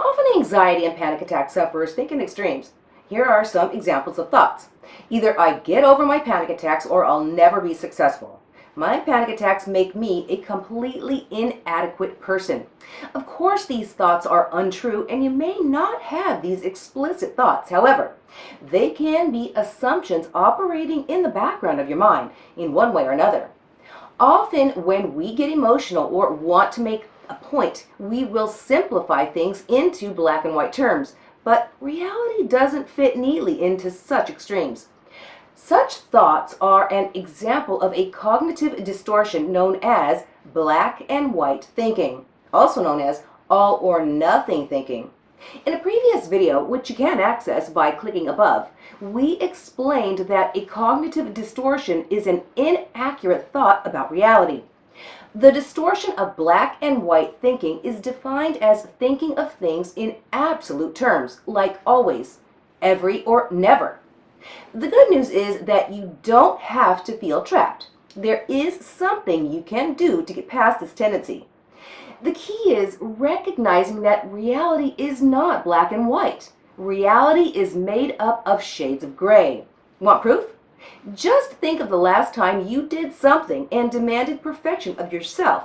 Often anxiety and panic attack sufferers think in extremes. Here are some examples of thoughts. Either I get over my panic attacks or I'll never be successful. My panic attacks make me a completely inadequate person. Of course, these thoughts are untrue and you may not have these explicit thoughts. However, they can be assumptions operating in the background of your mind in one way or another. Often when we get emotional or want to make a point, we will simplify things into black and white terms, but reality doesn't fit neatly into such extremes. Such thoughts are an example of a cognitive distortion known as black and white thinking, also known as all or nothing thinking. In a previous video, which you can access by clicking above, we explained that a cognitive distortion is an inaccurate thought about reality. The distortion of black and white thinking is defined as thinking of things in absolute terms, like always, every or never. The good news is that you don't have to feel trapped. There is something you can do to get past this tendency. The key is recognizing that reality is not black and white. Reality is made up of shades of gray. Want proof? Just think of the last time you did something and demanded perfection of yourself.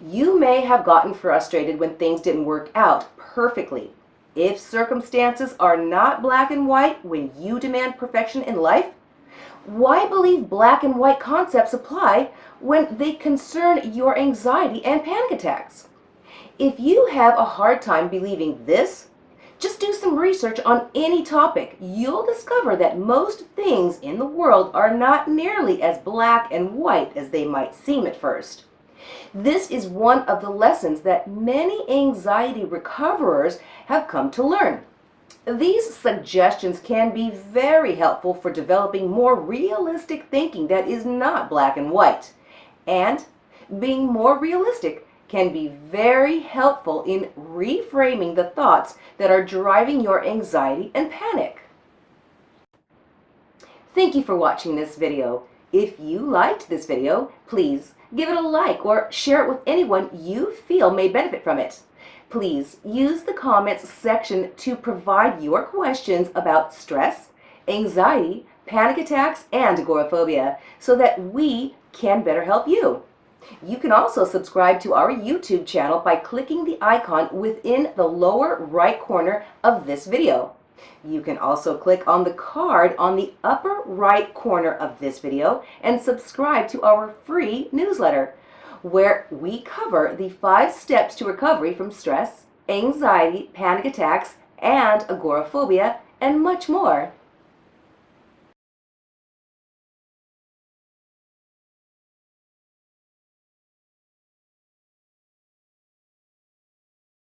You may have gotten frustrated when things didn't work out perfectly. If circumstances are not black and white when you demand perfection in life, why believe black and white concepts apply when they concern your anxiety and panic attacks? If you have a hard time believing this, just do some research on any topic. You'll discover that most things in the world are not nearly as black and white as they might seem at first. This is one of the lessons that many anxiety recoverers have come to learn. These suggestions can be very helpful for developing more realistic thinking that is not black and white. And being more realistic can be very helpful in reframing the thoughts that are driving your anxiety and panic. Thank you for watching this video. If you liked this video, please give it a like or share it with anyone you feel may benefit from it. Please use the comments section to provide your questions about stress, anxiety, panic attacks, and agoraphobia so that we can better help you. You can also subscribe to our YouTube channel by clicking the icon within the lower right corner of this video. You can also click on the card on the upper right corner of this video and subscribe to our free newsletter where we cover the five steps to recovery from stress, anxiety, panic attacks, and agoraphobia, and much more.